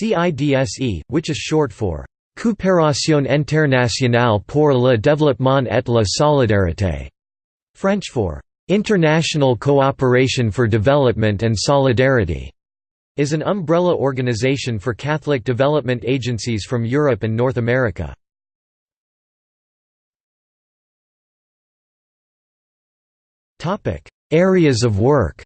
CIDSE, which is short for Coopération internationale pour le développement et la solidarité, French for International Cooperation for Development and Solidarity, is an umbrella organization for Catholic development agencies from Europe and North America. Areas of work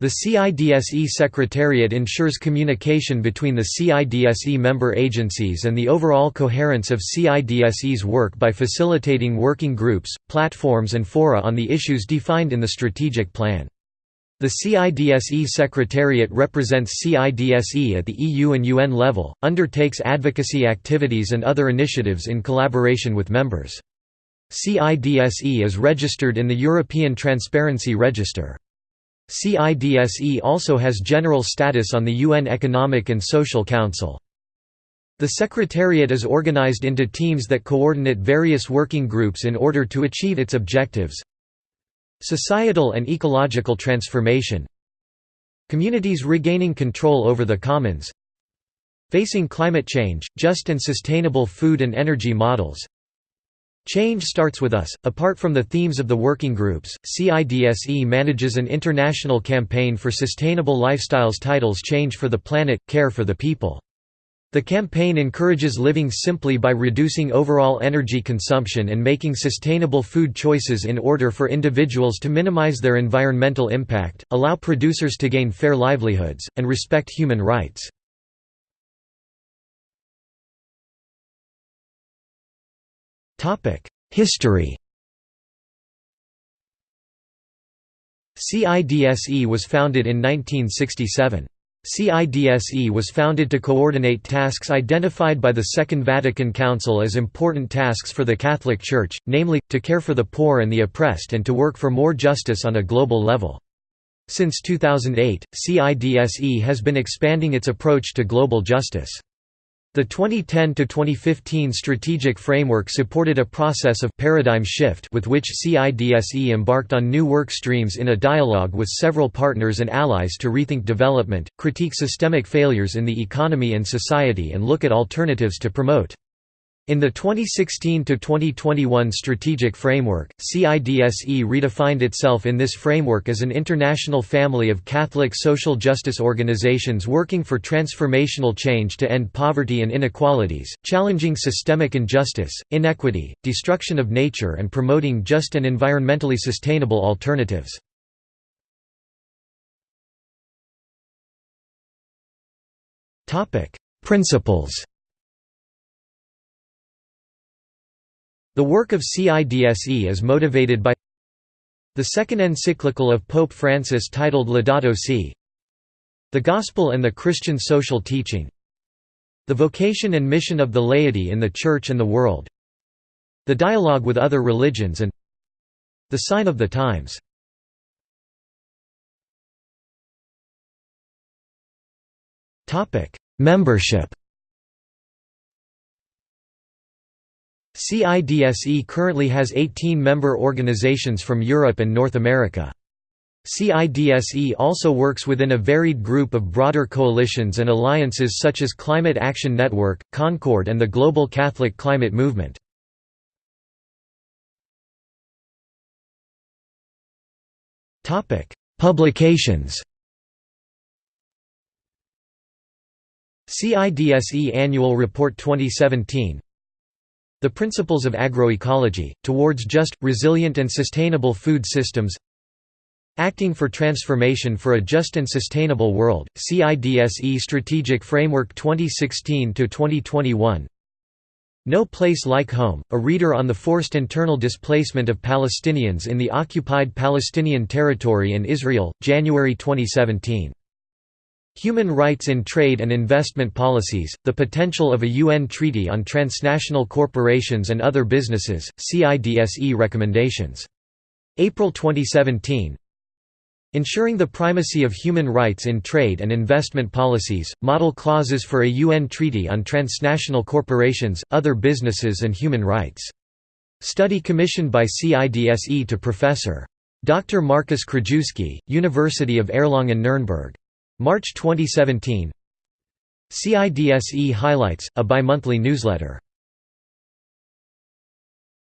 The CIDSE Secretariat ensures communication between the CIDSE member agencies and the overall coherence of CIDSE's work by facilitating working groups, platforms and fora on the issues defined in the strategic plan. The CIDSE Secretariat represents CIDSE at the EU and UN level, undertakes advocacy activities and other initiatives in collaboration with members. CIDSE is registered in the European Transparency Register. CIDSE also has general status on the UN Economic and Social Council. The Secretariat is organized into teams that coordinate various working groups in order to achieve its objectives. Societal and ecological transformation Communities regaining control over the commons Facing climate change, just and sustainable food and energy models Change starts with us. Apart from the themes of the working groups, CIDSE manages an international campaign for sustainable lifestyles titles Change for the Planet, Care for the People. The campaign encourages living simply by reducing overall energy consumption and making sustainable food choices in order for individuals to minimize their environmental impact, allow producers to gain fair livelihoods, and respect human rights. History CIDSE was founded in 1967. CIDSE was founded to coordinate tasks identified by the Second Vatican Council as important tasks for the Catholic Church, namely, to care for the poor and the oppressed and to work for more justice on a global level. Since 2008, CIDSE has been expanding its approach to global justice. The 2010–2015 strategic framework supported a process of paradigm shift with which CIDSE embarked on new work streams in a dialogue with several partners and allies to rethink development, critique systemic failures in the economy and society and look at alternatives to promote in the 2016–2021 strategic framework, CIDSE redefined itself in this framework as an international family of Catholic social justice organizations working for transformational change to end poverty and inequalities, challenging systemic injustice, inequity, destruction of nature and promoting just and environmentally sustainable alternatives. Principles The work of CIDSE is motivated by the second encyclical of Pope Francis titled Laudato Si' The Gospel and the Christian Social Teaching The vocation and mission of the laity in the Church and the world The dialogue with other religions and The sign of the times. Membership CIDSE currently has 18 member organizations from Europe and North America. CIDSE also works within a varied group of broader coalitions and alliances such as Climate Action Network, Concord and the Global Catholic Climate Movement. Publications CIDSE Annual Report 2017 the Principles of Agroecology, Towards Just, Resilient and Sustainable Food Systems. Acting for Transformation for a Just and Sustainable World, CIDSE Strategic Framework 2016–2021 No Place Like Home, a reader on the forced internal displacement of Palestinians in the occupied Palestinian territory in Israel, January 2017 Human rights in trade and investment policies, the potential of a UN treaty on transnational corporations and other businesses, CIDSE recommendations. April 2017 Ensuring the primacy of human rights in trade and investment policies, model clauses for a UN treaty on transnational corporations, other businesses and human rights. Study commissioned by CIDSE to Professor. Dr. Markus Krajewski, University of Erlangen-Nuremberg. March 2017 CIDSE Highlights, a bimonthly newsletter